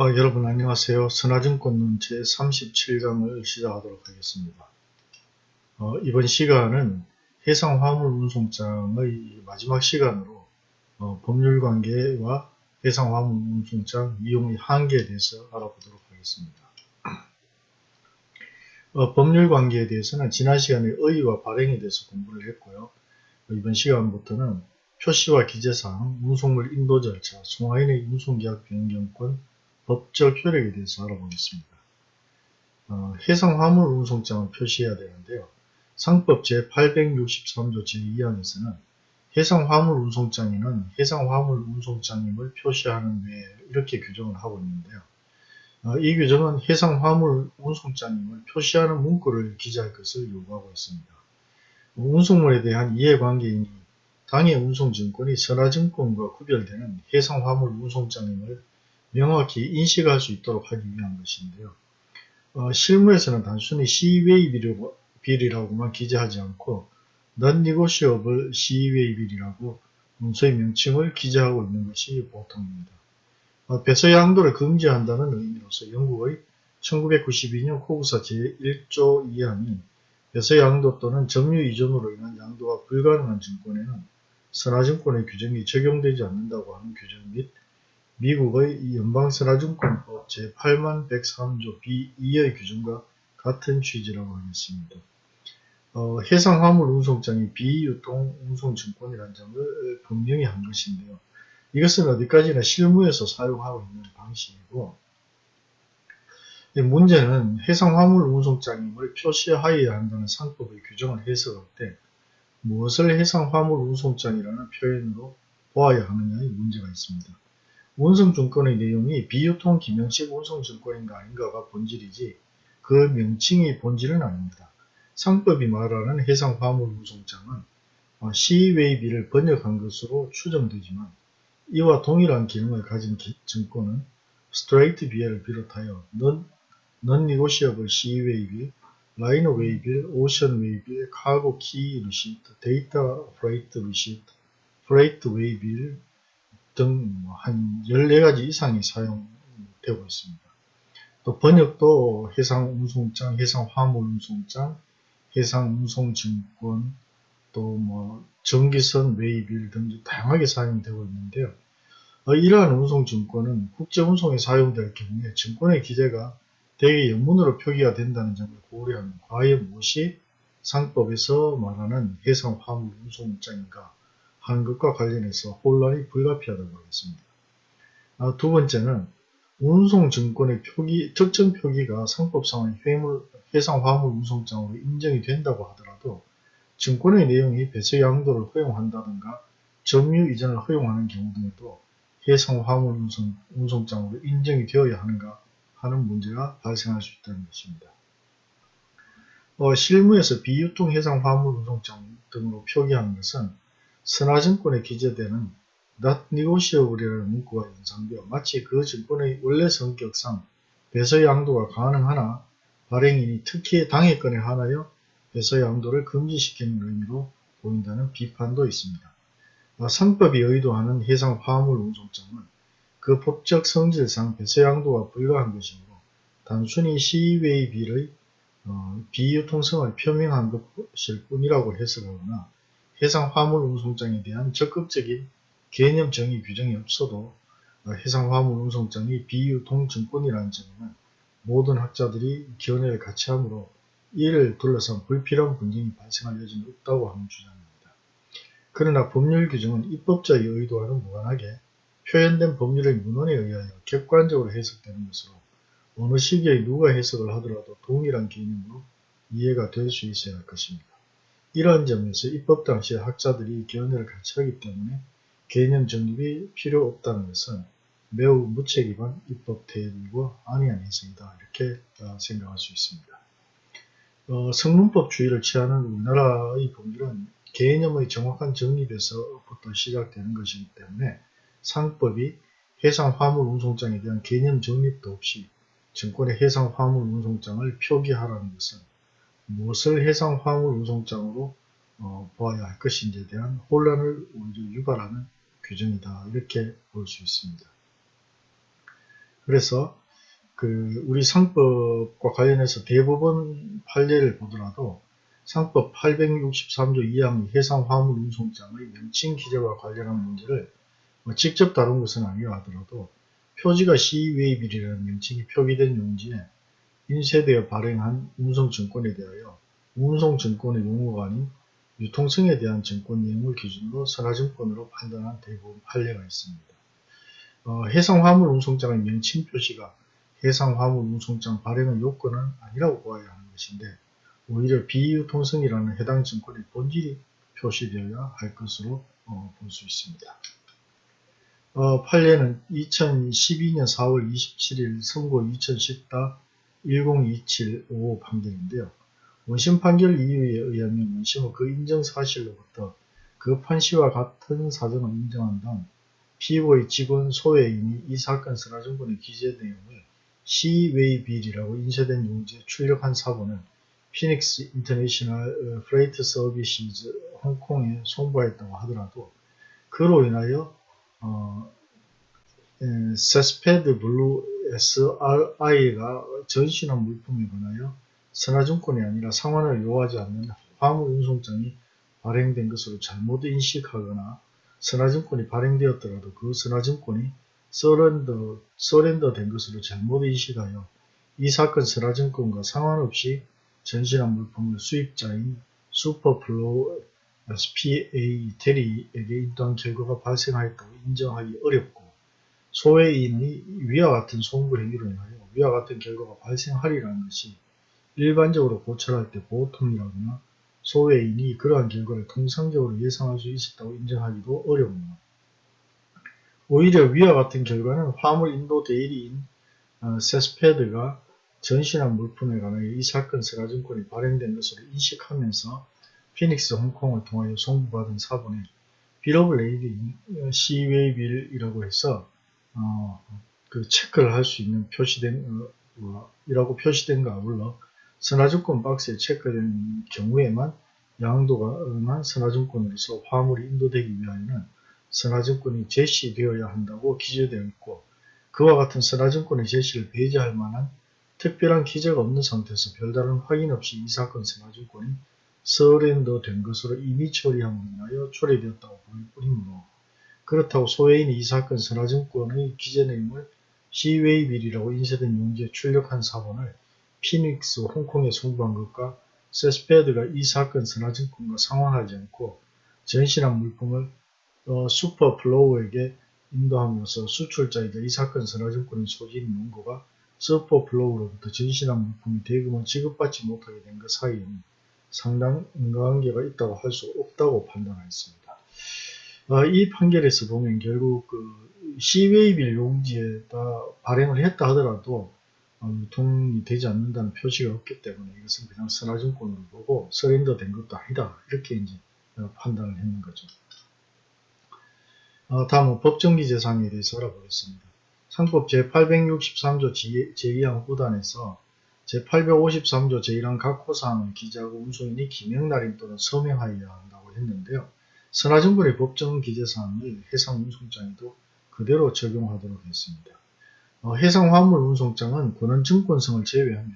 어, 여러분 안녕하세요. 선화증권론 제37강을 시작하도록 하겠습니다. 어, 이번 시간은 해상화물운송장의 마지막 시간으로 어, 법률관계와 해상화물운송장 이용의 한계에 대해서 알아보도록 하겠습니다. 어, 법률관계에 대해서는 지난 시간에 의의와 발행에 대해서 공부를 했고요. 이번 시간부터는 표시와 기재사항, 운송물 인도 절차, 송하인의 운송계약 변경권, 법적 효력에 대해서 알아보겠습니다. 어, 해상 화물 운송장을 표시해야 되는데요. 상법 제863조 제2항에서는 해상 화물 운송장에는 해상 화물 운송장임을 표시하는 외에 이렇게 규정을 하고 있는데요. 어, 이 규정은 해상 화물 운송장임을 표시하는 문구를 기재할 것을 요구하고 있습니다. 운송물에 대한 이해관계인이 당해 운송증권이 선화증권과 구별되는 해상 화물 운송장임을 명확히 인식할 수 있도록 하기 위한 것인데요. 어, 실무에서는 단순히 시웨이 빌이라고만 기재하지 않고 non-negotiable 시웨이 빌이라고 문서의 명칭을 기재하고 있는 것이 보통입니다. 어, 배서 양도를 금지한다는 의미로서 영국의 1992년 코구사 제1조 2항이 배서 양도 또는 점유 이전으로 인한 양도가 불가능한 증권에는 선화증권의 규정이 적용되지 않는다고 하는 규정 및 미국의 연방선화증권법 제8103조 B2의 규정과 같은 취지라고 하겠습니다. 어, 해상화물 운송장이 비유통 운송증권이라는 점을 분명히 한 것인데요. 이것은 어디까지나 실무에서 사용하고 있는 방식이고 문제는 해상화물 운송장임을 표시하여야 한다는 상법의 규정을 해석할 때 무엇을 해상화물 운송장이라는 표현으로 보아야 하느냐의 문제가 있습니다. 운송증권의 내용이 비유통 기명식 운송증권인가 아닌가가 본질이지 그 명칭이 본질은 아닙니다. 상법이 말하는 해상 화물 운송장은 시웨이비를 번역한 것으로 추정되지만 이와 동일한 기능을 가진 증권은 straight B/L을 비롯하여 non-negotiable sea waybill, liner waybill, ocean waybill, cargo quay receipt, data freight receipt, freight waybill, 등 한 14가지 이상이 사용되고 있습니다. 또 번역도 해상운송장, 해상화물운송장, 해상운송증권, 또 뭐 전기선, waybill 등 다양하게 사용되고 있는데요. 어, 이러한 운송증권은 국제운송에 사용될 경우에 증권의 기재가 대개 영문으로 표기가 된다는 점을 고려하면 과연 무엇이 상법에서 말하는 해상화물운송장인가 것과 관련해서 혼란이 불가피하다고 하겠습니다. 아, 두 번째는 운송증권의 표기, 특정 표기가 상법상의 회물, 해상 화물 운송장으로 인정이 된다고 하더라도 증권의 내용이 배서 양도를 허용한다든가 점유 이전을 허용하는 경우 등에도 해상 화물 운송, 운송장으로 인정이 되어야 하는가 하는 문제가 발생할 수 있다는 것입니다. 어, 실무에서 비유통 해상 화물 운송장 등으로 표기하는 것은 선화증권에 기재되는 not negotiable이라는 문구가 연상되어 마치 그 증권의 원래 성격상 배서 양도가 가능하나 발행인이 특히 당해권에 한하여 배서 양도를 금지시키는 의미로 보인다는 비판도 있습니다. 상법이 의도하는 해상 화물 운송장은 그 법적 성질상 배서 양도가 불가한 것이므로 단순히 시웨이비의 어, 비유통성을 표명한 것일 뿐이라고 해석하거나 해상 화물 운송장에 대한 적극적인 개념 정의 규정이 없어도 해상 화물 운송장이 비유통증권이라는 점은 모든 학자들이 견해를 같이 하므로 이를 둘러싼 불필요한 분쟁이 발생할 여지는 없다고 하는 주장입니다. 그러나 법률 규정은 입법자의 의도와는 무관하게 표현된 법률의 문헌에 의하여 객관적으로 해석되는 것으로 어느 시기에 누가 해석을 하더라도 동일한 개념으로 이해가 될 수 있어야 할 것입니다. 이러한 점에서 입법 당시에 학자들이 견해를 같이 하기 때문에 개념 정립이 필요 없다는 것은 매우 무책임한 입법 태도이고 아니한 해석이다 이렇게 어, 생각할 수 있습니다. 어, 성문법 주의를 취하는 우리나라의 법률은 개념의 정확한 정립에서부터 시작되는 것이기 때문에 상법이 해상 화물 운송장에 대한 개념 정립도 없이 증권의 해상 화물 운송장을 표기하라는 것은 무엇을 해상 화물 운송장으로 어, 보아야 할 것인지에 대한 혼란을 오히려 유발하는 규정이다 이렇게 볼 수 있습니다. 그래서 그 우리 상법과 관련해서 대부분 판례를 보더라도 상법 863조 2항의 해상 화물 운송장의 명칭 기재와 관련한 문제를 뭐 직접 다룬 것은 아니라 하더라도 표지가 시웨이빌이라는 명칭이 표기된 용지에 인쇄되어 발행한 운송증권에 대하여 운송증권의 용어가 아닌 유통성에 대한 증권 내용을 기준으로 선화증권으로 판단한 대부분 판례가 있습니다. 어, 해상화물 운송장의 명칭 표시가 해상화물 운송장 발행의 요건은 아니라고 보아야 하는 것인데 오히려 비유통성이라는 해당 증권의 본질이 표시되어야 할 것으로 어, 볼수 있습니다. 어, 판례는 2012년 4월 27일 선고 2010-1027-55 판결인데요. 원심 판결 이유에 의하면 원심은 그 인정 사실로부터 그 판시와 같은 사정을 인정한 다음 피고의 직원 소외인이 이 사건 선화증권의 기재 내용을 sea waybill이라고 인쇄된 용지에 출력한 사본을 Phoenix International Freight Services 홍콩에 송부했다고 하더라도 그로 인하여 어, 세스페드 블루 SRI가 전신한 물품에 관하여 선화증권이 아니라 상환을 요하지 않는 화물 운송장이 발행된 것으로 잘못 인식하거나 선화증권이 발행되었더라도 그 선화증권이 surrender, surrender 된 것으로 잘못 인식하여 이 사건 선화증권과 상관없이 전신한 물품을 수입자인 슈퍼플로우 SPA 테리에게 인도한 결과가 발생하였다고 인정하기 어렵고 소외인이 위와 같은 송부 행위로 인하여 위와 같은 결과가 발생하리라는 것이 일반적으로 고찰할 때 보통이라거나 소외인이 그러한 결과를 통상적으로 예상할 수 있었다고 인정하기도 어렵습니다. 오히려 위와 같은 결과는 화물 인도 대리인 어, 세스페드가 전신한 물품에 관하여 이 사건 선화증권이 발행된 것으로 인식하면서 피닉스 홍콩을 통하여 송부받은 사본에 bill of lading sea waybill이라고 해서 어, 그 체크를 할 수 있는 표시된 어, 뭐, 이라고 표시된가 아울러 선화증권 박스에 체크된 경우에만 양도가 응한 선화증권으로서 화물이 인도되기 위하여는 선화증권이 제시되어야 한다고 기재되어 있고 그와 같은 선화증권의 제시를 배제할 만한 특별한 기재가 없는 상태에서 별다른 확인 없이 이 사건 선화증권이 서렌더 된 것으로 이미 처리함으로 인하여 초래되었다고 보일 뿐이므로 그렇다고 소외인이 이 사건 선화증권의 기재 내용을 sea waybill이라고 인쇄된 용지에 출력한 사본을 피닉스 홍콩에 송부한 것과 세스페드가 이 사건 선화증권과 상환하지 않고 전신한 물품을 어, 슈퍼플로우에게 인도함으로써 수출자이자 이 사건 선화증권의 소지인 원고가 슈퍼플로우로부터 전신한 물품이 대금을 지급받지 못하게 된 것 사이에는 상당 인과관계가 있다고 할 수 없다고 판단하였습니다. 어, 이 판결에서 보면 결국 그 시웨이빌 용지에다 발행을 했다 하더라도 어, 유통이 되지 않는다는 표시가 없기 때문에 이것은 그냥 선화증권으로 보고 서렌더 된 것도 아니다. 이렇게 이제 어, 판단을 했는 거죠. 어, 다음은 법정기재상에 대해서 알아보겠습니다. 상법 제863조 제2항 후단에서 제853조 제1항 각 호사항을 기재하고 운송인이 기명날인 또는 서명하여야 한다고 했는데요. 선화증권의 법정 기재사항을 해상운송장에도 그대로 적용하도록 했습니다. 어, 해상화물 운송장은 권한증권성을 제외하면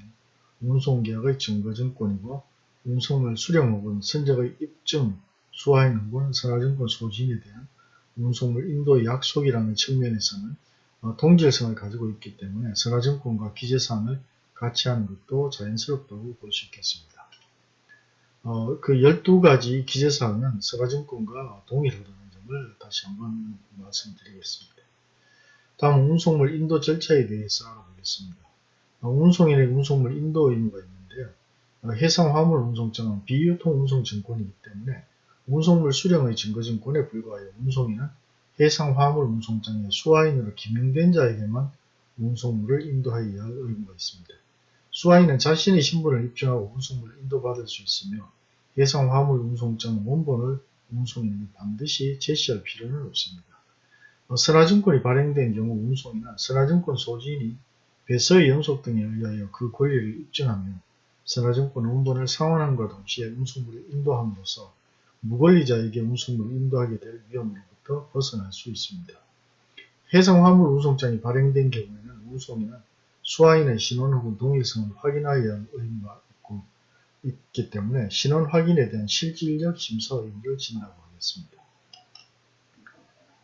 운송계약의 증거증권이고 운송물 수령 혹은 선적의 입증, 수화행 혹은 선화증권 소진에 대한 운송물 인도 약속이라는 측면에서는 어, 동질성을 가지고 있기 때문에 선화증권과 기재사항을 같이 하는 것도 자연스럽다고 볼 수 있겠습니다. 어, 그 12가지 기재사항은 선화증권과 동일하다는 점을 다시 한번 말씀드리겠습니다. 다음 운송물 인도 절차에 대해서 알아보겠습니다. 어, 운송인의 운송물 인도 의무가 있는데요. 어, 해상 화물 운송장은 비유통 운송 증권이기 때문에 운송물 수령의 증거증권에 불과하여 운송인은 해상 화물 운송장의 수화인으로 기명된 자에게만 운송물을 인도하여야 할 의무가 있습니다. 수화인은 자신의 신분을 입증하고 운송물을 인도받을 수 있으며 해상 화물 운송장 원본을 운송인이 반드시 제시할 필요는 없습니다. 어, 선화증권이 발행된 경우 운송이나 선화증권 소지인이 배서의 연속 등에 의하여 그 권리를 입증하면 선화증권 원본을 상환함과 동시에 운송물을 인도함으로써 무권리자에게 운송물을 인도하게 될 위험으로부터 벗어날 수 있습니다. 해상 화물 운송장이 발행된 경우에는 운송인은 수화인의 신원 혹은 동일성을 확인하여야 할 의무가 있고, 있기 때문에 신원 확인에 대한 실질적 심사 의무를 진다고 하겠습니다.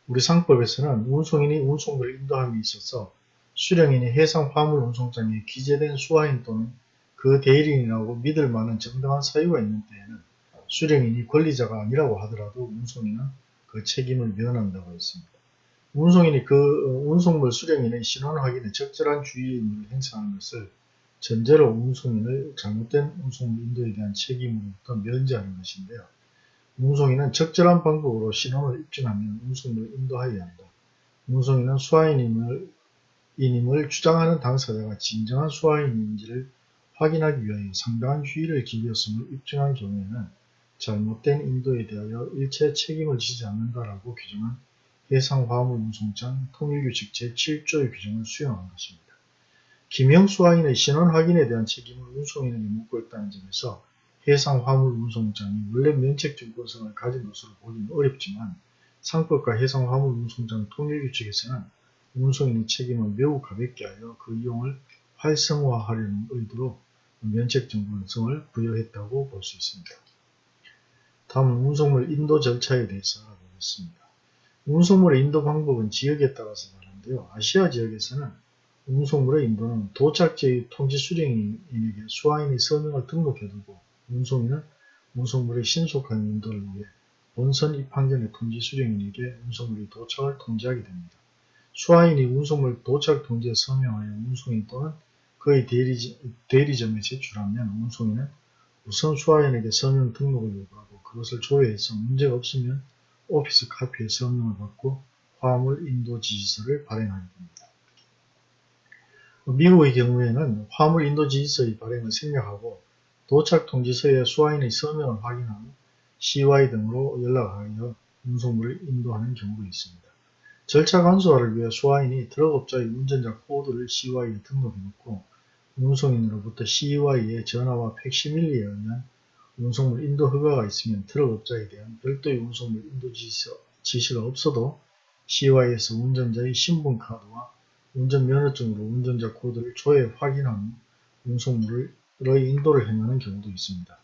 우리 상법에서는 운송인이 운송물을 인도함에 있어서 수령인이 해상 화물 운송장에 기재된 수화인 또는 그 대리인이라고 믿을 만한 정당한 사유가 있는 때에는 수령인이 권리자가 아니라고 하더라도 운송인은 그 책임을 면한다고 했습니다. 운송인이 그 어, 운송물 수령인의 신원 확인에 적절한 주의 의무를 행사하는 것을 전제로 운송인을 잘못된 운송물 인도에 대한 책임으로부터 면제하는 것인데요. 운송인은 적절한 방법으로 신원을 입증하면 운송물을 인도하여야 한다. 운송인은 수화인임을 인임을 주장하는 당사자가 진정한 수화인인지를 확인하기 위하여 상당한 주의를 기울였음을 입증한 경우에는 잘못된 인도에 대하여 일체 책임을 지지 않는다라고 규정한 해상 화물 운송장 통일규칙 제7조의 규정을 수용한 것입니다. 김영수화인의 신원 확인에 대한 책임을 운송인에게 묻고 있다는 점에서 해상 화물 운송장이 원래 면책증권성을 가진 것으로 보기는 어렵지만 상법과 해상 화물 운송장 통일규칙에서는 운송인의 책임을 매우 가볍게 하여 그 이용을 활성화하려는 의도로 면책증권성을 부여했다고 볼 수 있습니다. 다음은 운송물 인도 절차에 대해서 알아보겠습니다. 운송물의 인도 방법은 지역에 따라서 다른데요. 아시아 지역에서는 운송물의 인도는 도착지의 통지 수령인에게 수화인의 서명을 등록해두고 운송인은 운송물의 신속한 인도를 위해 본선 입항 전에 통지 수령인에게 운송물의 도착을 통지하게 됩니다. 수화인이 운송물 도착 통지에 서명하여 운송인 또는 그의 대리 점, 에 제출하면 운송인은 우선 수화인에게 서명 등록을 요구하고 그것을 조회해서 문제가 없으면 오피스 카피에 서명을 받고 화물 인도 지시서를 발행하게 됩니다. 미국의 경우에는 화물 인도 지시서의 발행을 생략하고 도착 통지서에 수화인의 서명을 확인한 후 CY 등으로 연락하여 운송물을 인도하는 경우도 있습니다. 절차 간소화를 위해 수화인이 트럭업자의 운전자 코드를 CY에 등록해놓고 운송인으로부터 CY의 전화와 팩시밀리에 의한 운송물 인도 허가가 있으면 트럭업자에 대한 별도의 운송물 인도 지시, 가 없어도 CY에서 운전자의 신분카드와 운전면허증으로 운전자 코드를 조회 확인한 후 운송물의 인도를 행하는 경우도 있습니다.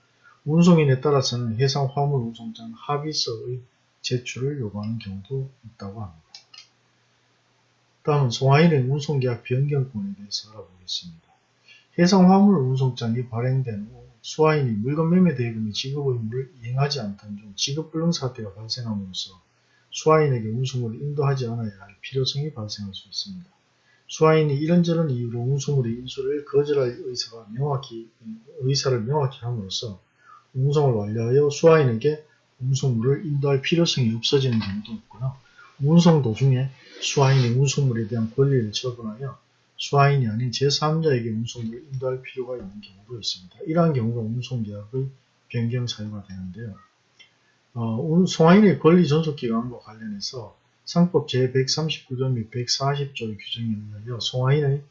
운송인에 따라서는 해상 화물 운송장 합의서의 제출을 요구하는 경우도 있다고 합니다. 다음은 송화인의 운송계약 변경권에 대해서 알아보겠습니다. 해상 화물 운송장이 발행된 후 수화인이 물건 매매 대금의 지급 의 무를 이행하지 않던 중 지급불능 사태가 발생함으로써 수화인에게 운송물을 인도하지 않아야 할 필요성이 발생할 수 있습니다. 수화인이 이런저런 이유로 운송물의 인수를 거절할 의사가 명확히, 의사를 명확히 함으로써 운송을 완료하여 수화인에게 운송물을 인도할 필요성이 없어지는 경우도 있고요. 운송 도중에 수화인이 운송물에 대한 권리를 처분하여 수화인이 아닌 제3자에게 운송물을 인도할 필요가 있는 경우도 있습니다. 이러한 경우가 운송계약의 변경 사유가 되는데요. 어, 송화인의 권리 존속기간과 관련해서 상법 제139조 및 140조의 규정에 의하여 송화인의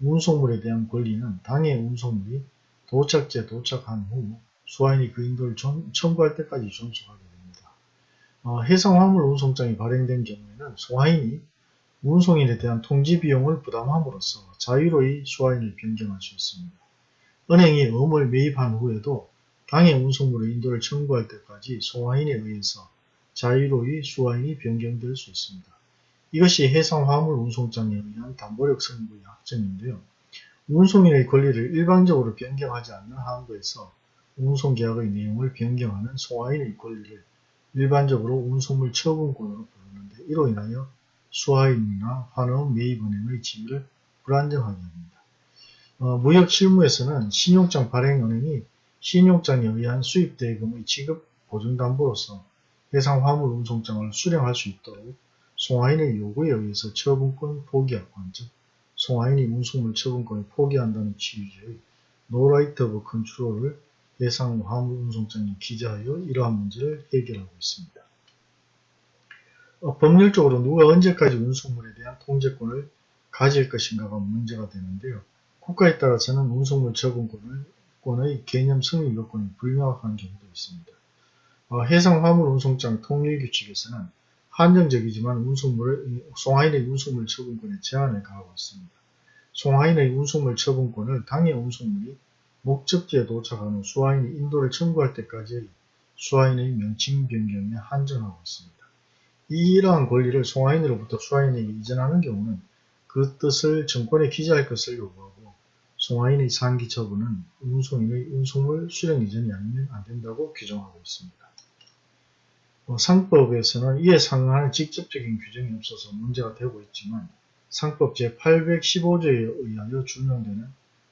운송물에 대한 권리는 당해 운송물이 도착지에 도착한 후 수화인이 그 인도를 청구할 때까지 존속하게 됩니다. 어, 해상 화물 운송장이 발행된 경우에는 송화인이 운송인에 대한 통지 비용을 부담함으로써 자유로이 수화인을 변경할 수 있습니다. 은행이 어음을 매입한 후에도 당해 운송물의 인도를 청구할 때까지 송화인에 의해서 자유로이 수화인이 변경될 수 있습니다. 이것이 해상 화물 운송장에 의한 담보력 선고의 약점인데요. 운송인의 권리를 일방적으로 변경하지 않는 한도에서 운송계약의 내용을 변경하는 송화인의 권리를 일반적으로 운송물 처분권으로 부르는데 이로 인하여 수화인이나 환원 매입은행의 지위를 불안정하게 합니다. 어, 무역 실무에서는 신용장 발행은행이 신용장에 의한 수입대금의 지급 보증담보로서 해상 화물 운송장을 수령할 수 있도록 송화인의 요구에 의해서 처분권 포기하건 즉 송화인이 운송물 처분권을 포기한다는 취지의 no right of control을 해상 화물 운송장에 기재하여 이러한 문제를 해결하고 있습니다. 어, 법률적으로 누가 언제까지 운송물에 대한 통제권을 가질 것인가가 문제가 되는데요. 국가에 따라서는 운송물 처분권의 개념 승인 요건이 불명확한 경우도 있습니다. 어, 해상 화물 운송장 통일 규칙에서는 한정적이지만 운송물을 송하인의 운송물 처분권에 제한을 가하고 있습니다. 송하인의 운송물 처분권을 당해 운송물이 목적지에 도착한 후 수하인이 인도를 청구할 때까지의 수하인의 명칭 변경에 한정하고 있습니다. 이러한 권리를 송하인으로부터 수하인에게 이전하는 경우는 그 뜻을 정권에 기재할 것을 요구하고 송하인의 상기 처분은 운송인의 운송물 수령 이전이 아니면 안된다고 규정하고 있습니다. 어, 상법에서는 이에 상응하는 직접적인 규정이 없어서 문제가 되고 있지만 상법 제815조에 의하여 준용되는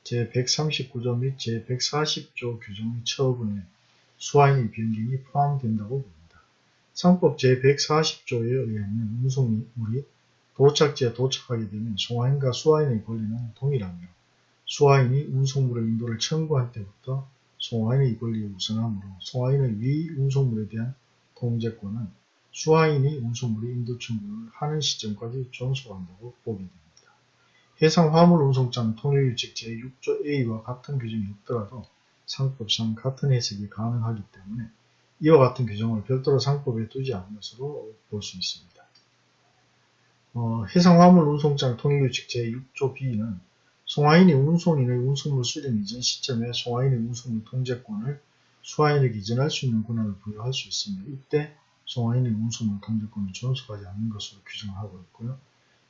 제139조 및 제140조 규정의 처분에 수하인의 변경이 포함된다고 봅니다. 상법 제140조에 의하면 운송물이 도착지에 도착하게 되면 송하인과 수하인의 권리는 동일하며 수하인이 운송물의 인도를 청구한 때부터 송하인의 권리에 우선하므로 송하인의 위 운송물에 대한 통제권은 수하인이 운송물의 인도 청구를 하는 시점까지 존속한다고 보게 됩니다. 해상 화물 운송장 통일규칙 제6조 A와 같은 규정이 없더라도 상법상 같은 해석이 가능하기 때문에 이와 같은 규정을 별도로 상법에 두지 않은 것으로 볼 수 있습니다. 어, 해상화물 운송장 통일규칙 제6조 B는 송하인이 운송인의 운송물 수령 이전 시점에 송하인의 운송물 통제권을 수하인에게 이전할 수 있는 권한을 부여할 수 있으며 이때 송하인의 운송물 통제권을 존속하지 않는 것으로 규정하고 있고요.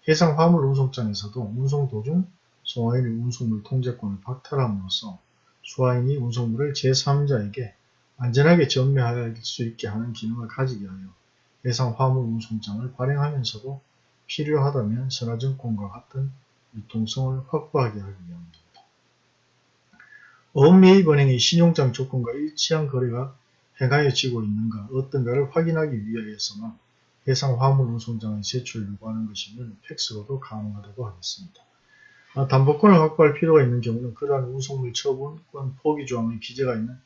해상 화물 운송장에서도 운송 도중 송하인의 운송물 통제권을 박탈함으로써 수하인이 운송물을 제3자에게 안전하게 전매할 수 있게 하는 기능을 가지게 하여 해상 화물 운송장을 발행하면서도 필요하다면 선화증권과 같은 유통성을 확보하게 하기 위함입니다. 어음매입은행의 신용장 조건과 일치한 거래가 행하여지고 있는가 어떤가를 확인하기 위하여서만 해상 화물 운송장의 제출을 요구하는 것이면 팩스로도 가능하다고 하겠습니다. 아, 담보권을 확보할 필요가 있는 경우는 그러한 운송물 처분권 포기 조항의 기재가 있는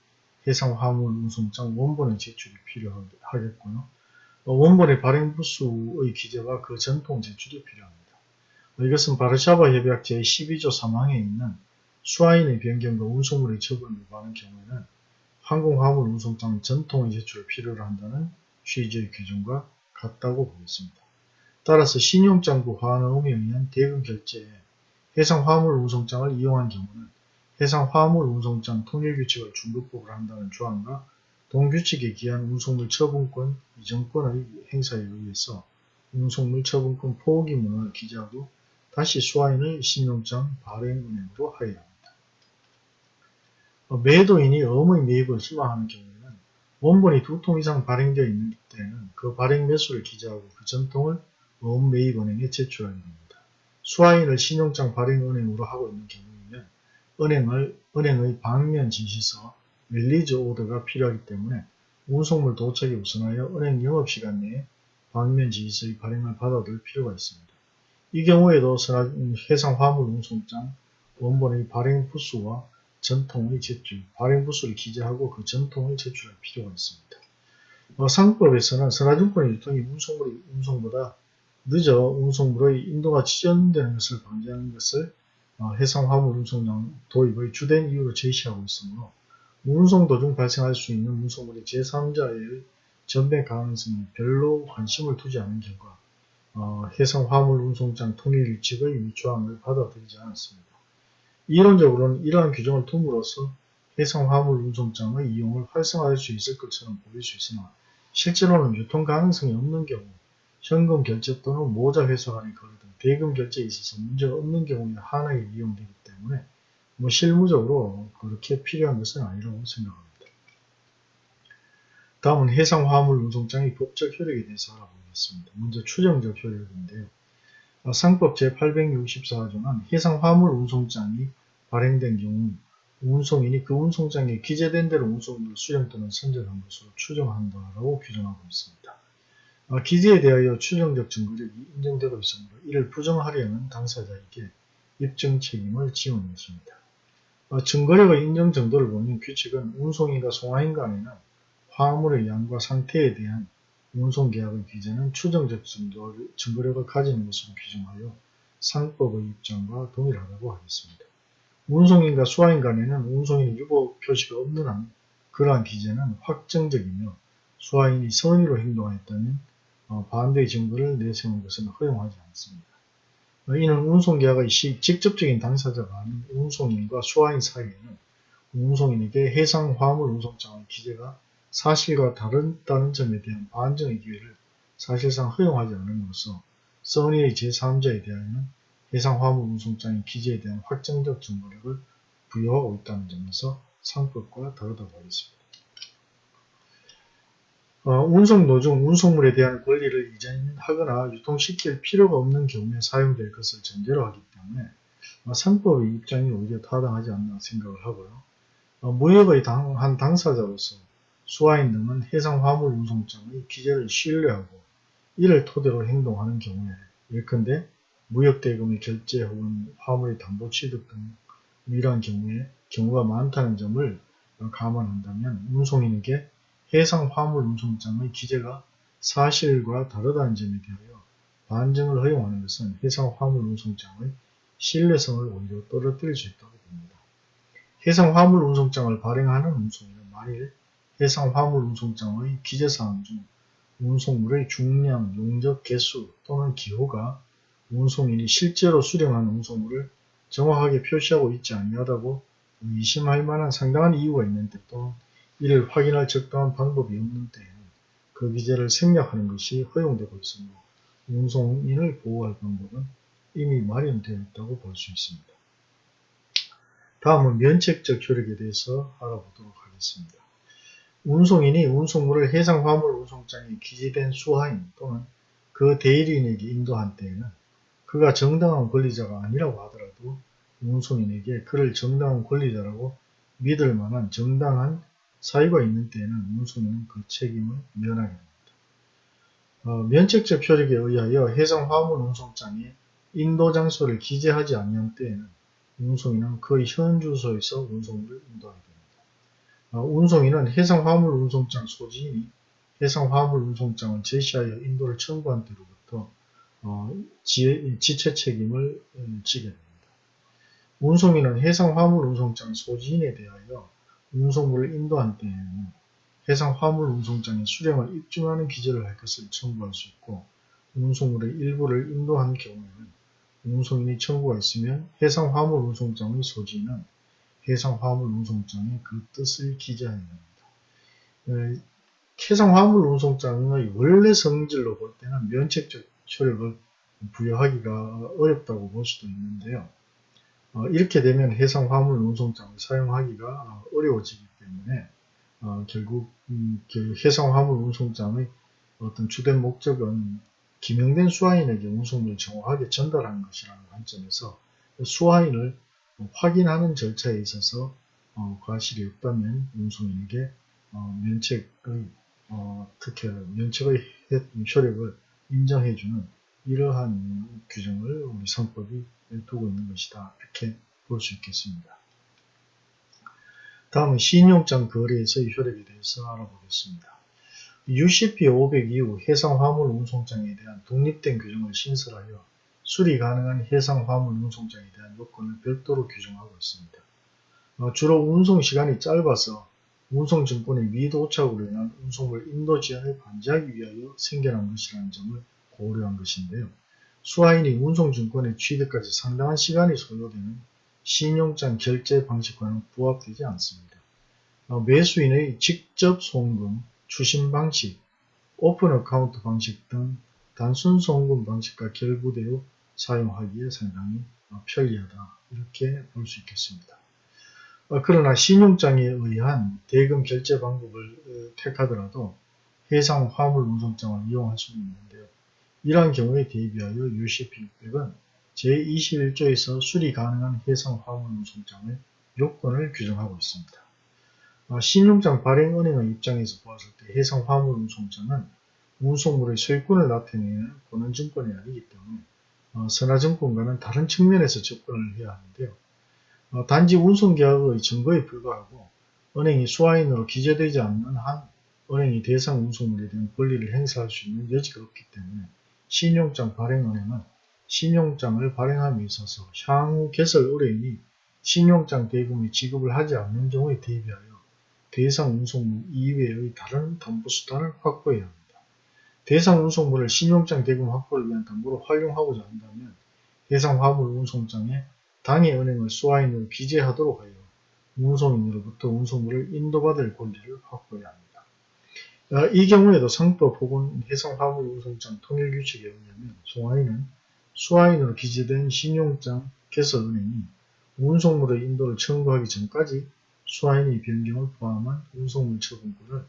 해상 화물 운송장 원본의 제출이 필요하겠고요. 어, 원본의 발행 부수의 기재와 그 전통 제출이 필요합니다. 이것은 바르샤바 협약 제12조 3항에 있는 수하인의 변경과 운송물의 처분을 요구하는 경우에는 항공화물 운송장 전통의 제출을 필요로 한다는 취지의 규정과 같다고 보겠습니다. 따라서 신용장부 환음에 의한 대금 결제에 해상 화물 운송장을 이용한 경우는 해상 화물 운송장 통일 규칙을 중급법을 한다는 조항과 동규칙에 기한 운송물 처분권 이전권의 행사에 의해서 운송물 처분권 포기문을 기재하고 다시 수하인의 신용장 발행은행으로 하여야 합니다. 어, 매도인이 어음의 매입을 희망하는 경우에는 원본이 두 통 이상 발행되어 있는 때는 그 발행 매수를 기재하고 그 전통을 어음 매입은행에 제출하게 됩니다. 수하인을 신용장 발행은행으로 하고 있는 경우이면 은행을, 은행의 방면 지시서 release order가 필요하기 때문에 운송물 도착에 우선하여 은행 영업시간 내에 방면 지시서의 발행을 받아둘 필요가 있습니다. 이 경우에도 해상 화물 운송장 원본의 발행 부수와 전통의 제출, 발행 부수를 기재하고 그 전통을 제출할 필요가 있습니다. 어, 상법에서는 선화증권의 유통이 운송물이 운송보다 늦어 운송물의 인도가 지연되는 것을 방지하는 것을 어, 해상 화물 운송장 도입의 주된 이유로 제시하고 있으므로 운송 도중 발생할 수 있는 운송물의 제3자의 전배 가능성에 별로 관심을 두지 않은 결과 어, 해상 화물 운송장 통일 규칙의 위조항을 받아들이지 않았습니다. 이론적으로는 이러한 규정을 둠으로써 해상 화물 운송장의 이용을 활성화할 수 있을 것처럼 보일 수 있으나 실제로는 유통 가능성이 없는 경우 현금 결제 또는 모자 회수 간의 거래 등 대금 결제에 있어서 문제가 없는 경우에 하나에 이용되기 때문에 뭐 실무적으로 그렇게 필요한 것은 아니라고 생각합니다. 다음은 해상 화물 운송장의 법적 효력에 대해서 알아보겠습니다. 먼저 추정적 효력인데요. 어, 상법 제864조는 해상 화물 운송장이 발행된 경우 운송인이 그 운송장에 기재된 대로 운송물을 수령 또는 선적한 것으로 추정한다라고 규정하고 있습니다. 어, 기재에 대하여 추정적 증거력이 인정되고 있으므로 이를 부정하려는 당사자에게 입증 책임을 지우는 것입니다. 어, 증거력의 인정 정도를 보면 규칙은 운송인과 송화인 간에는 화물의 양과 상태에 대한 운송계약의 기재는 추정적 증거력을 가지는 것으로 규정하여 상법의 입장과 동일하다고 하겠습니다. 운송인과 수화인 간에는 운송인의 유보 표시가 없는 한 그러한 기재는 확정적이며 수화인이 선의로 행동하였다면 어, 반대의 증거를 내세우는 것은 허용하지 않습니다. 어, 이는 운송계약의 시 직접적인 당사자가 아닌 운송인과 수화인 사이에는 운송인에게 해상 화물 운송장의 기재가 사실과 다르다는 점에 대한 반증의 기회를 사실상 허용하지 않음으로써 써니의 제3자에 대하여는 해상 화물 운송장의 기재에 대한 확정적 증거력을 부여하고 있다는 점에서 상법과 다르다고 하겠습니다. 어, 운송 노중 운송물에 대한 권리를 이전하거나 유통시킬 필요가 없는 경우에 사용될 것을 전제로 하기 때문에 어, 상법의 입장이 오히려 타당하지 않나 생각을 하고요. 어, 무역의 당, 한 당사자로서 수화인 등은 해상 화물 운송장의 기재를 신뢰하고 이를 토대로 행동하는 경우에 예컨대 무역대금의 결제 혹은 화물의 담보 취득 등 이러한 경우에 경우가 많다는 점을 감안한다면 운송인에게 해상 화물 운송장의 기재가 사실과 다르다는 점에 대하여 반증을 허용하는 것은 해상 화물 운송장의 신뢰성을 오히려 떨어뜨릴 수 있다고 봅니다. 해상 화물 운송장을 발행하는 운송인은 만일 해상 화물 운송장의 기재사항 중 운송물의 중량, 용적, 개수 또는 기호가 운송인이 실제로 수령한 운송물을 정확하게 표시하고 있지 아니하다고 의심할 만한 상당한 이유가 있는데 또 이를 확인할 적당한 방법이 없는 때에는 그 기재를 생략하는 것이 허용되고 있으므로 운송인을 보호할 방법은 이미 마련되어 있다고 볼 수 있습니다. 다음은 면책적 효력에 대해서 알아보도록 하겠습니다. 운송인이 운송물을 해상 화물 운송장에 기재된 수하인 또는 그 대리인에게 인도한 때에는 그가 정당한 권리자가 아니라고 하더라도 운송인에게 그를 정당한 권리자라고 믿을 만한 정당한 사유가 있는 때에는 운송인은 그 책임을 면하게 됩니다. 어, 면책적 효력에 의하여 해상 화물 운송장에 인도 장소를 기재하지 않는 때에는 운송인은 그 현 주소에서 운송물을 인도하게 됩니다. 어, 운송인은 해상 화물 운송장 소지인이 해상 화물 운송장을 제시하여 인도를 청구한 때로부터 어, 지, 지체 책임을 음, 지게 됩니다. 운송인은 해상 화물 운송장 소지인에 대하여 운송물을 인도한 때에는 해상 화물 운송장에 수령을 입증하는 기재를 할 것을 청구할 수 있고 운송물의 일부를 인도한 경우에는 운송인이 청구가 있으면 해상 화물 운송장의 소지는 해상 화물 운송장에 그 뜻을 기재해야 합니다. 해상 화물 운송장의 원래 성질로 볼 때는 면책적 효력을 부여하기가 어렵다고 볼 수도 있는데요. 어, 이렇게 되면 해상 화물 운송장을 사용하기가 어려워지기 때문에 어, 결국 음, 그 해상 화물 운송장의 어떤 주된 목적은 기명된 수화인에게 운송물을 정확하게 전달하는 것이라는 관점에서 수화인을 확인하는 절차에 있어서 어, 과실이 없다면 운송인에게 어, 면책의 어, 특혜를 면책의 효력을 인정해주는 이러한 규정을 우리 선법이 두고 있는 것이다. 이렇게 볼 수 있겠습니다. 다음은 신용장 거래에서의 효력에 대해서 알아보겠습니다. UCP 500 이후 해상 화물 운송장에 대한 독립된 규정을 신설하여 수리 가능한 해상 화물 운송장에 대한 요건을 별도로 규정하고 있습니다. 어, 주로 운송 시간이 짧아서 운송증권의 미도착으로 인한 운송물 인도 지연을 방지하기 위하여 생겨난 것이라는 점을 고려한 것인데요. 수화인이 운송증권의 취득까지 상당한 시간이 소요되는 신용장 결제 방식과는 부합되지 않습니다. 어, 매수인의 직접 송금, 추심 방식, open account 방식 등 단순 송금 방식과 결부되어 사용하기에 상당히 어, 편리하다 이렇게 볼 수 있겠습니다. 어, 그러나 신용장에 의한 대금 결제 방법을 택하더라도 해상 화물 운송장을 이용할 수는 있는데요. 이러한 경우에 대비하여 UCP600은 제21조에서 수리 가능한 해상 화물 운송장의 요건을 규정하고 있습니다. 어, 신용장 발행 은행의 입장에서 보았을 때 해상 화물 운송장은 운송물의 소유권을 나타내는 권한증권이 아니기 때문에 어, 선화증권과는 다른 측면에서 접근을 해야 하는데요. 어, 단지 운송계약의 증거에 불과하고 은행이 수화인으로 기재되지 않는 한 은행이 대상 운송물에 대한 권리를 행사할 수 있는 여지가 없기 때문에 신용장 발행은행은 신용장을 발행함에 있어서 향후 개설 의뢰인이 신용장 대금의 지급을 하지 않는 경우에 대비하여 대상 운송물 이외의 다른 담보수단을 확보해야 합니다. 대상 운송물을 신용장 대금 확보를 위한 담보로 활용하고자 한다면 해상 화물 운송장에 당해 은행을 수화인으로 기재하도록 하여 운송인으로부터 운송물을 인도받을 권리를 확보해야 합니다. 어, 이 경우에도 상법 혹은 해상 화물 운송장 통일 규칙에 의하면 송화인은 수화인으로 기재된 신용장 개설은행이 운송물의 인도를 청구하기 전까지 수화인의 변경을 포함한 운송물 처분권을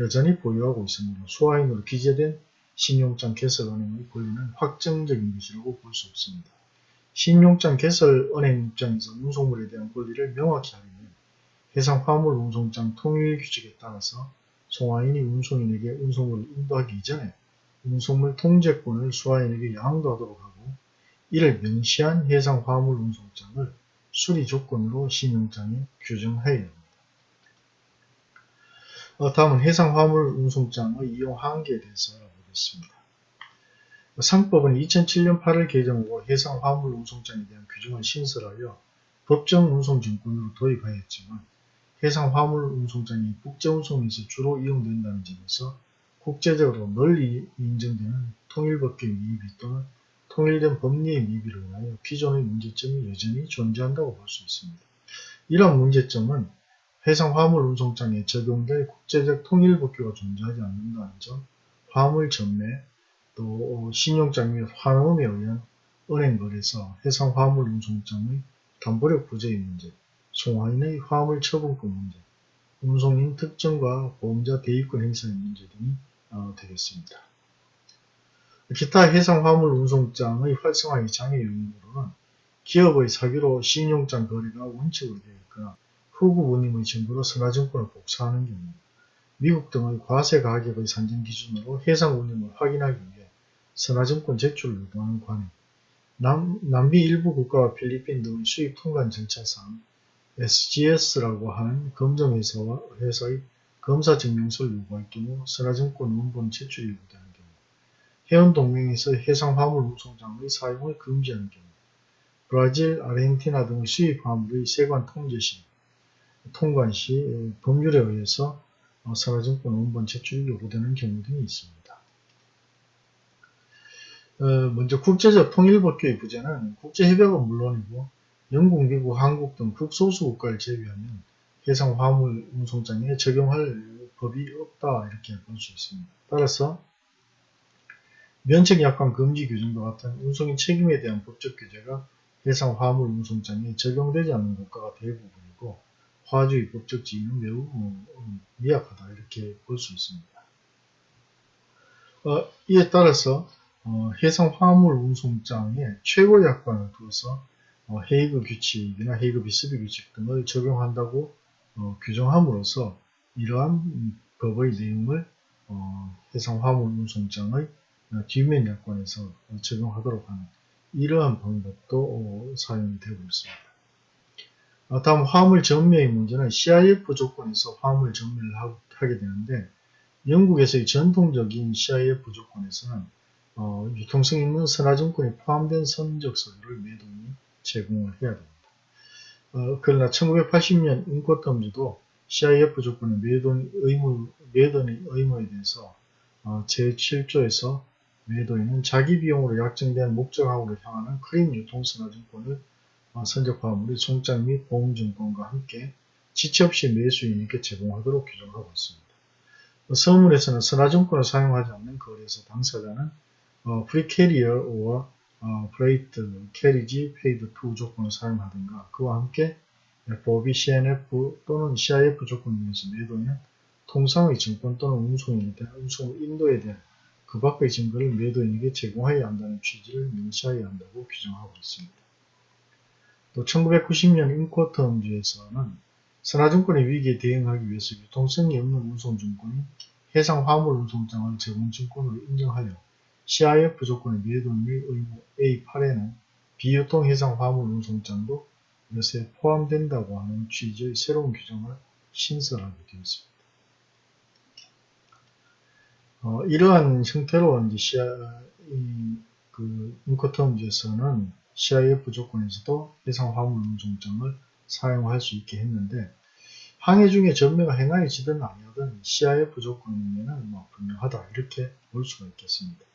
여전히 보유하고 있으므로 수화인으로 기재된 신용장 개설은행의 권리는 확정적인 것이라고 볼 수 없습니다. 신용장 개설은행 입장에서 운송물에 대한 권리를 명확히 하려면 해상 화물 운송장 통일 규칙에 따라서 송화인이 운송인에게 운송물을 인도하기 이전에 운송물 통제권을 수화인에게 양도하도록 하고 이를 명시한 해상 화물 운송장을 수리 조건으로 신용장에 규정하여야 합니다. 어, 다음은 해상 화물 운송장의 이용 한계에 대해서 알아보겠습니다. 상법은 2007년 8월 개정으로 해상 화물 운송장에 대한 규정을 신설하여 법정 운송증권으로 도입하였지만 해상 화물 운송장이 국제 운송에서 주로 이용된다는 점에서 국제적으로 널리 인정되는 통일법규의 미비 또는 통일된 법리의 미비를 인하여 기존의 문제점이 여전히 존재한다고 볼 수 있습니다. 이러한 문제점은 해상 화물 운송장에 적용될 국제적 통일법규가 존재하지 않는다는 점, 화물 전매, 또 신용장 및 환음에 의한 은행 거래서 해상 화물 운송장의 담보력 부재의 문제, 송화인의 화물 처분권 문제, 운송인 특정과 보험자 대입권 행사의 문제 등이 어, 되겠습니다. 기타 해상 화물 운송장의 활성화의 장애 요인으로는 기업의 사기로 신용장 거래가 되어 있거나 후구 운임의 증거로 선화증권을 복사하는 경우 미국 등의 과세 가격의 산정 기준으로 해상 운임을 확인하기 위해 선화증권 제출을 요구하는 관행, 남, 남미 일부 국가와 필리핀 등의 수입 통관 절차상 SGS라고 하는 검정회사와 회사의 검사증명서를 요구할 경우 선화증권 원본 제출이 요구되는 경우 해운동맹에서 해상화물 운송장의 사용을 금지하는 경우 브라질, 아르헨티나 등의 수입 화물의 세관 통제 시, 통관 시 법률에 의해서 선화증권 원본 제출이 요구되는 경우 등이 있습니다. 어, 먼저 국제적 통일법규의 부재는 국제협약은 물론이고 영국, 미국, 한국 등 극소수 국가를 제외하면 해상 화물 운송장에 적용할 법이 없다 이렇게 볼 수 있습니다. 따라서 면책 약관 금지 규정과 같은 운송인 책임에 대한 법적 규제가 해상 화물 운송장에 적용되지 않는 국가가 대부분이고 화주의 법적 지위는 매우 어, 미약하다 이렇게 볼 수 있습니다. 어, 이에 따라서 어, 해상 화물 운송장에 최고 약관을 두어서 어, 헤이그 규칙이나 헤이그 비스비 규칙 등을 적용한다고 어, 규정함으로써 이러한 법의 내용을 어, 해상 화물 운송장의 어, 뒷면 약관에서 적용하도록 하는 이러한 방법도 어, 사용이 되고 있습니다. 어, 다음 화물 전매의 문제는 CIF 조건에서 화물 전매를 하게 되는데 영국에서의 전통적인 CIF 조건에서는 어, 유통성 있는 선화증권이 포함된 선적 서류를 매도인이 제공을 해야 됩니다. 어, 그러나 1980년 인권탐지도 CIF 조건의 매도인 의무, 매도인 의무에 대해서 어, 제7조에서 매도인은 자기 비용으로 약정된 목적항으로 향하는 크림 유통선화증권을 어, 선적화물의 송장 및 보험증권과 함께 지체 없이 매수인에게 제공하도록 규정하고 있습니다. 어, 서문에서는 선화증권을 사용하지 않는 거래에서 당사자는 어, free carrier와 어, freight, carriage, paid to 조건을 사용하든가 그와 함께 FOB, C&F 또는 CIF 조건을 위해서 매도인은 통상의 증권 또는 운송인에 대한 운송 인도에 대한 그 밖의 증거를 매도인에게 제공해야 한다는 취지를 명시해야 한다고 규정하고 있습니다. 또 1990년 Incoterms에서는 선화증권의 위기에 대응하기 위해서 유통성이 없는 운송증권이 해상 화물 운송장을 제공증권으로 인정하여 CIF 조건의 매도인의 의무 A8에는 비유통 해상 화물 운송장도 이것에 포함된다고 하는 취지의 새로운 규정을 신설하게 되었습니다. 어, 이러한 형태로 이제 CI, 그 인코텀즈에서는 CIF 조건에서도 해상 화물 운송장을 사용할 수 있게 했는데 항해 중에 전매가 행하여지든 아니하든 CIF 조건이면 뭐 분명하다 이렇게 볼 수가 있겠습니다.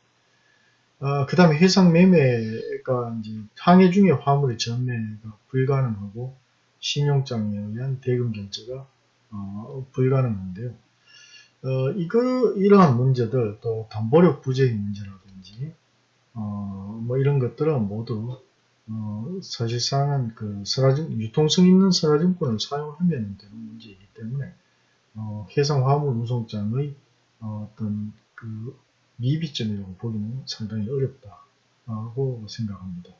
그 다음에 해상 매매가 이제 항해 중에 화물의 전매가 불가능하고 신용장에 의한 대금 결제가 어, 불가능한데요. 어, 이거 이러한 문제들 또 담보력 부재의 문제라든지 어, 뭐 이런 것들은 모두 어, 사실상은 그 선화증 유통성 있는 선화증권을 사용하면 되는 문제이기 때문에 어, 해상 화물 운송장의 어, 어떤 그 미비점이라고 보기는 상당히 어렵다고 생각합니다.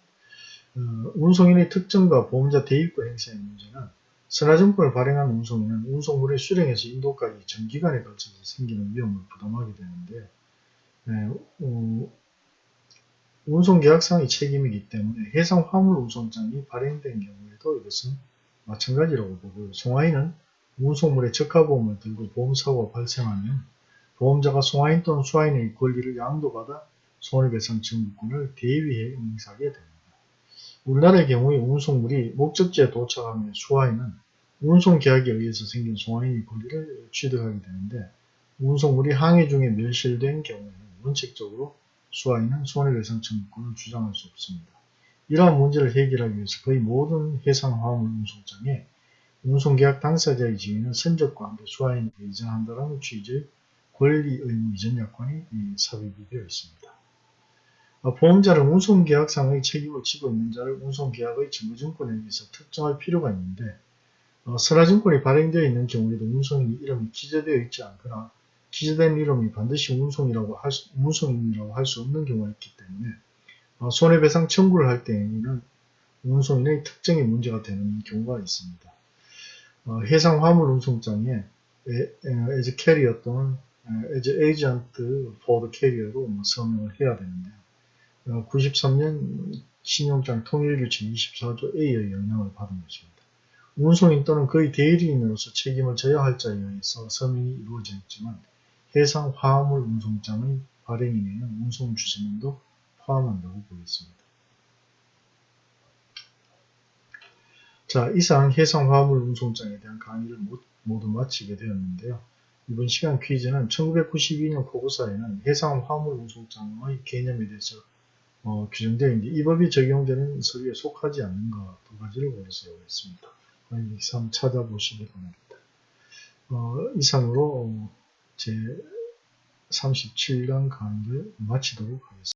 어, 운송인의 특정과 보험자 대입과 행사의 문제는 선화증권을 발행한 운송인은 운송물의 수령에서 인도까지 전기간에 걸쳐서 생기는 위험을 부담하게 되는데 네, 어, 운송계약상의 책임이기 때문에 해상 화물 운송장이 발행된 경우에도 이것은 마찬가지라고 보고요. 송화인은 운송물의 적하보험을 들고 보험사고가 발생하면 보험자가 송화인 또는 수화인의 권리를 양도받아 손해배상 청구권을 대위해 행사하게 됩니다. 우리나라의 경우에 운송물이 목적지에 도착하면 수화인은 운송계약에 의해서 생긴 송화인의 권리를 취득하게 되는데 운송물이 항해 중에 멸실된 경우에는 원칙적으로 수화인은 손해배상 청구권을 주장할 수 없습니다. 이러한 문제를 해결하기 위해서 거의 모든 해상화물 운송장에 운송계약 당사자의 지위는 선적과 함께 수화인에게 이전한다는 취지의 권리 의무 이전 약관이 삽입이 되어 있습니다. 어, 보험자는 운송계약상의 책임을 지고 있는 자를 운송계약의 증거증권에 의해서 특정할 필요가 있는데 어, 선화증권이 발행되어 있는 경우에도 운송인의 이름이 기재되어 있지 않거나 기재된 이름이 반드시 운송이라고 할 수, 운송인이라고 할 수 없는 경우가 있기 때문에 어, 손해배상 청구를 할 때에는 운송인의 특정이 문제가 되는 경우가 있습니다. 어, 해상 화물 운송장에 as carrier 또는 as agent for the carrier로 뭐 서명을 해야 되는데요. 어, 93년 신용장 통일규칙 24조 A의 영향을 받은 것입니다. 운송인 또는 그의 대리인으로서 책임을 져야 할 자에 의해서 서명이 이루어져 있지만 해상 화물 운송장의 발행인에는 운송주선인도 포함한다고 보겠습니다. 자, 이상 해상 화물 운송장에 대한 강의를 모두 마치게 되었는데요. 이번 시간 퀴즈는 1992년 포고사에는 해상 화물 운송장의 개념에 대해서 어, 규정되어 있는데 이 법이 적용되는 서류에 속하지 않는 것두 가지를 고려서 했습니다. 이상 찾아보시기 바랍니다. 어, 이상으로 제 37강 강의를 마치도록 하겠습니다.